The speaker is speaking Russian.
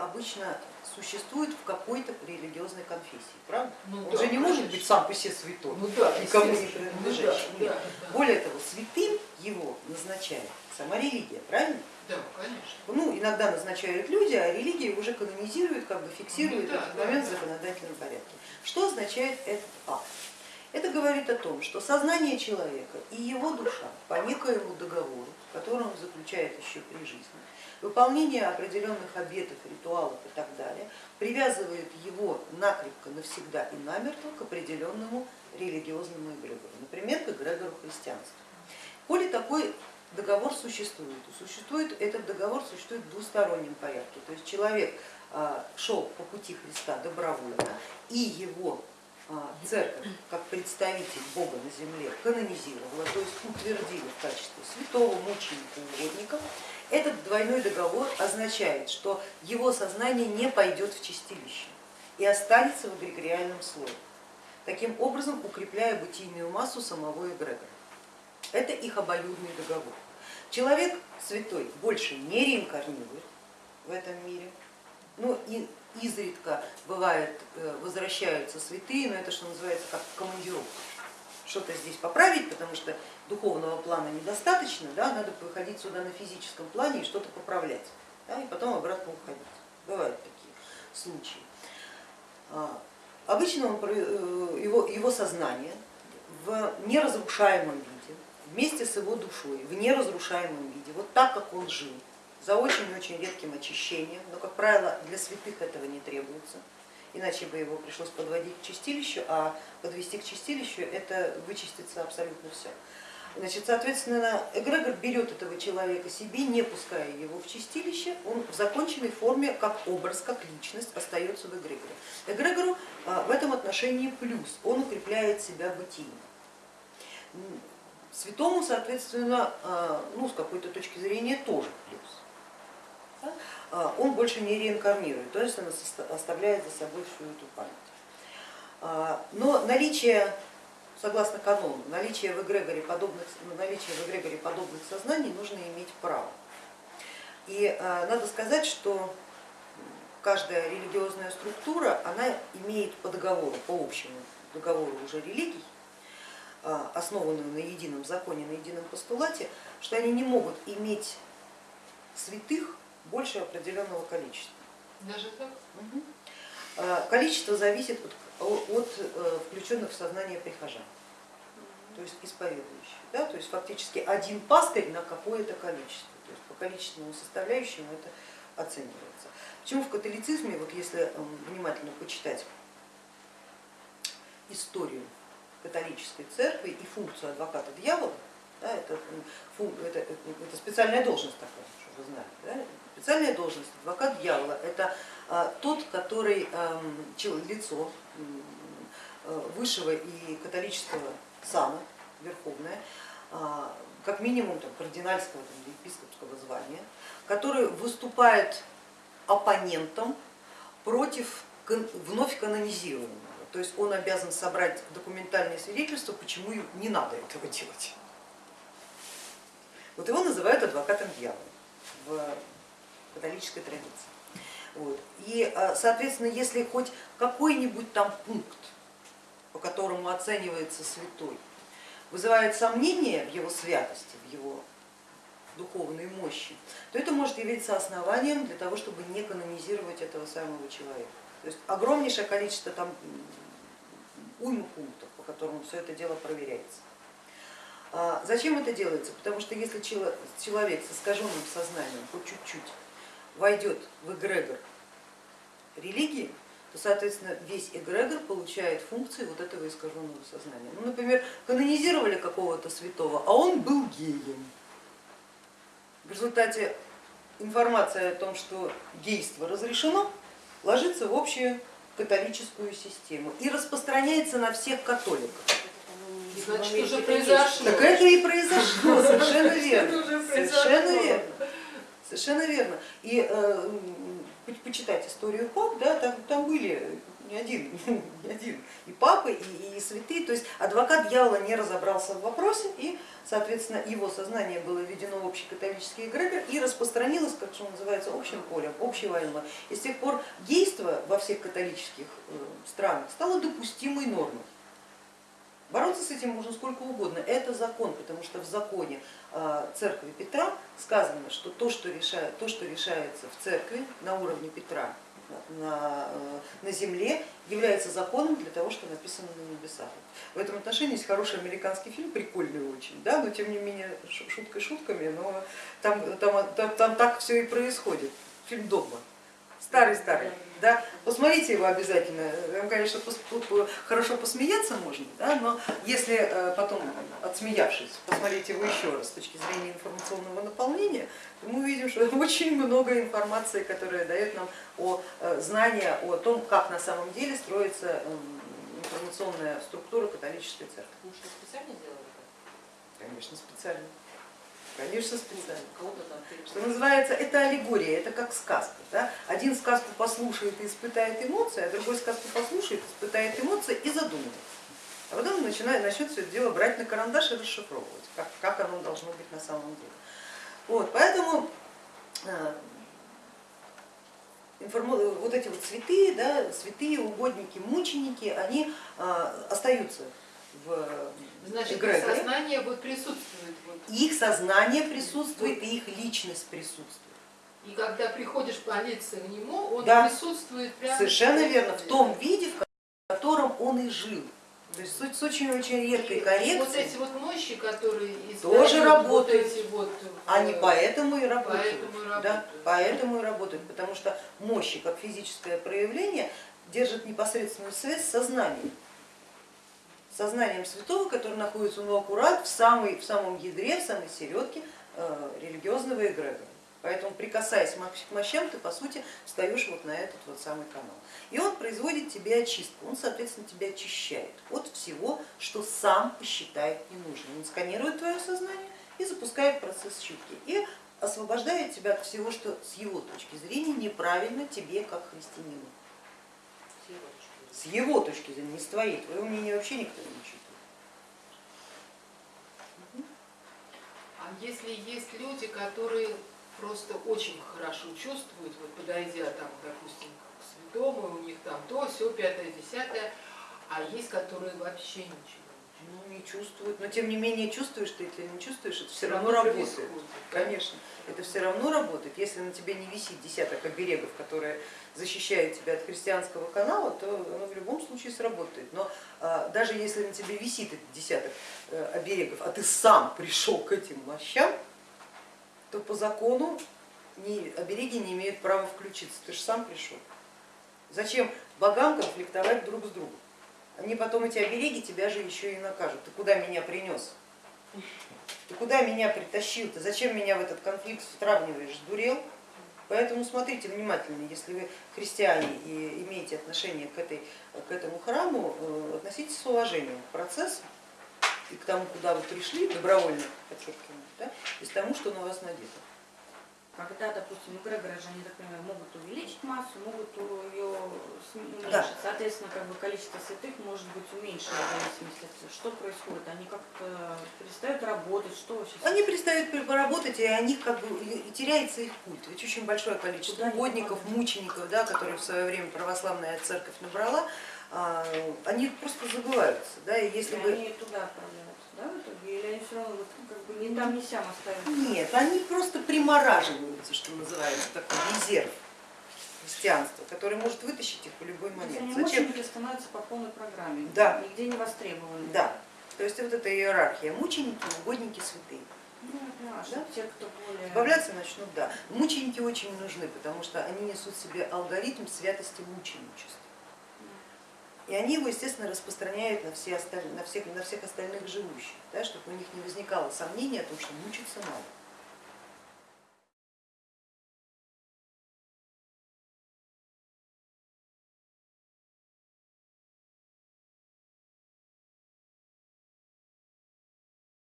обычно существует в какой-то религиозной конфессии, правда? Ну Он да, же не может быть сам по себе святой, Ну да, никому не принадлежащий. Ну да, да. Более того, святым его назначает сама религия, правильно? Да, конечно. Ну, иногда назначают люди, а религия уже канонизирует, как бы фиксирует Ну да, этот да, момент в да. законодательном порядке. Что означает этот акт? Это говорит о том, что сознание человека и его душа по некоему договору, который он заключает еще при жизни, выполнение определенных обетов, ритуалов и так далее, привязывает его накрепко, навсегда и намертво к определенному религиозному эгрегору, например, к эгрегору христианства. Коли такой договор существует, существует этот договор существует в двустороннем порядке, то есть человек а, шел по пути Христа добровольно, и его церковь, как представитель Бога на земле, канонизировала, то есть утвердила в качестве святого мученика угодника, этот двойной договор означает, что его сознание не пойдет в чистилище и останется в эгрегориальном слое, таким образом укрепляя бытийную массу самого эгрегора. Это их обоюдный договор. Человек святой больше не реинкарнирует в этом мире, ну и изредка бывает э, возвращаются святые, но это что называется как командировка. Что-то здесь поправить, потому что духовного плана недостаточно, да, надо выходить сюда на физическом плане и что-то поправлять, да, и потом обратно уходить. Бывают такие случаи. А, Обычно он, э, его, его сознание в неразрушаемом виде, вместе с его душой, в неразрушаемом виде, вот так, как он жил, за очень-очень редким очищением, но, как правило, для святых этого не требуется, иначе бы его пришлось подводить к чистилищу, а подвести к чистилищу это вычистится абсолютно все. Значит, соответственно, эгрегор берет этого человека себе, не пуская его в чистилище, он в законченной форме, как образ, как личность остается в эгрегоре. Эгрегору а, в этом отношении плюс, он укрепляет себя бытийно. Святому, соответственно, а, ну, с какой-то точки зрения тоже плюс. А, Он больше не реинкарнирует, то есть он оста- оставляет за собой всю эту память. А, Но наличие, согласно канону, наличие в эгрегоре подобных, наличие в эгрегоре подобных сознаний нужно иметь право. И а, надо сказать, что каждая религиозная структура, она имеет по договору, по общему договору уже религий, а, основанную на едином законе, на едином постулате, что они не могут иметь святых больше определенного количества. Даже так? А, Количество зависит от, от э, включенных в сознание прихожан, то есть исповедующих. Да? То есть фактически один пастырь на какое-то количество, то есть по количественному составляющему это оценивается. Почему в католицизме, вот если м, внимательно почитать историю католической церкви и функцию адвоката дьявола, да, это, это, это- это специальная должность такая, чтобы вы знали. Да? Специальная должность адвокат дьявола это а, тот, который чел- лицо э, высшего и католического сана, верховное, а, как минимум там, кардинальского там, епископского звания, который выступает оппонентом против вновь канонизированного. То есть он обязан собрать документальные свидетельства, почему не надо этого делать. Вот его называют адвокатом дьявола католической традиции. Вот. И, а, соответственно, если хоть какой-нибудь там пункт, по которому оценивается святой, вызывает сомнение в его святости, в его духовной мощи, то это может явиться основанием для того, чтобы не канонизировать этого самого человека. То есть огромнейшее количество там уйму пунктов, по которым все это дело проверяется. А Зачем это делается? Потому что если чело- человек с искаженным сознанием по чуть-чуть войдет в эгрегор религии, то, соответственно, весь эгрегор получает функции вот этого искаженного сознания. Ну, например, канонизировали какого-то святого, а он был геем. В результате информация о том, что гейство разрешено, ложится в общую католическую систему и распространяется на всех католиков. Значит, уже произошло. Так это и произошло, совершенно верно. Совершенно верно. Совершенно верно. И э, почитать историю пап, да, там, там были не один, не один, и папы, и, и святые, то есть адвокат дьявола не разобрался в вопросе, и, соответственно, его сознание было введено в общий католический эгрегор и распространилось, как что называется, общим полем, общеваемым. И с тех пор действо во всех католических э, странах стало допустимой нормой. Бороться с этим можно сколько угодно, это закон, потому что в законе э, церкви Петра сказано, что то, что, решает, то, что решается в церкви на уровне Петра, на, э, на земле является законом для того, что написано на небесах. В этом отношении есть хороший американский фильм, прикольный очень, да, но тем не менее шуткой шутками, но там, там, там, там так все и происходит. Фильм «Догма». Старый-старый. Да? Посмотрите его обязательно. Там, конечно, хорошо посмеяться можно, да? но если э, потом, отсмеявшись, посмотреть его еще раз с точки зрения информационного наполнения, то мы увидим, что очень много информации, которая дает нам о э, знания о том, как на самом деле строится эм, информационная структура католической церкви. Может, специально сделали? Конечно, специально. Конечно, специально. Что называется, это аллегория, это как сказка. Да? Один сказку послушает и испытает эмоции, а другой сказку послушает, испытает эмоции и задумается. А потом начинает, начнет все это дело брать на карандаш и расшифровывать, как, как оно должно быть на самом деле. Вот, поэтому э, вот эти вот святые, да, святые, угодники, мученики, они э, остаются в Значит, эгрегоре. их сознание вот присутствует. Вот. Их сознание присутствует и их личность присутствует. И когда приходишь молиться к нему, он Да. присутствует прямо. Совершенно верно, в том виде, в котором он и жил. То есть с очень-очень редкой И Вот коррекцией, эти вот мощи, которые Тоже работают. Вот эти вот, э, они поэтому и работают. Поэтому и Да, работают. поэтому и работают, потому что мощи, как физическое проявление, держат непосредственную связь с сознанием. Сознанием святого, который находится ну, аккурат в, самой, в самом ядре, в самой середке э, религиозного эгрегора. Поэтому прикасаясь к мощам, ты по сути встаешь вот на этот вот самый канал. И он производит тебе очистку, он соответственно тебя очищает от всего, что сам посчитает ненужным. Он сканирует твое сознание и запускает процесс чистки. И освобождает тебя от всего, что с его точки зрения неправильно тебе как христианину. С его точки зрения, не с твоей, твое мнение вообще никто не учитывает. А если есть люди, которые просто очень хорошо чувствуют, вот подойдя там, допустим, к святому, у них там то, все, пятое, десятое, а есть, которые вообще ничего. Ну, не чувствуют, но тем не менее чувствуешь ты это или не чувствуешь, это все равно равно работает. происходит. Конечно, это все равно работает. Если на тебе не висит десяток оберегов, которые защищают тебя от христианского канала, то оно в любом случае сработает. Но а, даже если на тебе висит этот десяток э, оберегов, а ты сам пришел к этим мощам, то по закону обереги не имеют права включиться, ты же сам пришел. Зачем богам конфликтовать друг с другом? Они потом, эти обереги, тебя же еще и накажут. Ты куда меня принес? Ты куда меня притащил? Ты зачем меня в этот конфликт втравливаешь? Дурел? Поэтому смотрите внимательно, если вы христиане и имеете отношение к, этой, к этому храму, э, относитесь с уважением к процессу и к тому, куда вы пришли, добровольно подчеркиваю, да, и к тому, что на вас надето. Когда, допустим, эгрегоры же, они, так понимаю, могут увеличить массу, могут ее уменьшить. Да. Соответственно, как бы количество святых может быть уменьшено в зависимости от того, что происходит. Они как-то перестают работать, что вообще? Они перестают поработать, и о них как бы и теряется их культ. Ведь очень большое количество Куда они угодников, мучеников, да, которые в свое время православная церковь набрала, а, они просто забываются. Да, и если И бы... они туда отправляются? Или они все равно вот, как бы ни там, ни сям остаются? Нет, они просто примораживаются, что называется, такой резерв христианства, который может вытащить их в любой момент. они Зачем? мученики становятся по полной программе, Да. нигде не востребованы. Да, то есть вот эта иерархия, мученики, угодники, святые. Ну, Да? те, кто более... Избавляться начнут, да. Мученики очень нужны, потому что они несут в себе алгоритм святости мученичества. И они его, естественно, распространяют на, все осталь... на, всех, на всех остальных живущих, да, чтобы у них не возникало сомнения о том, что мучиться надо.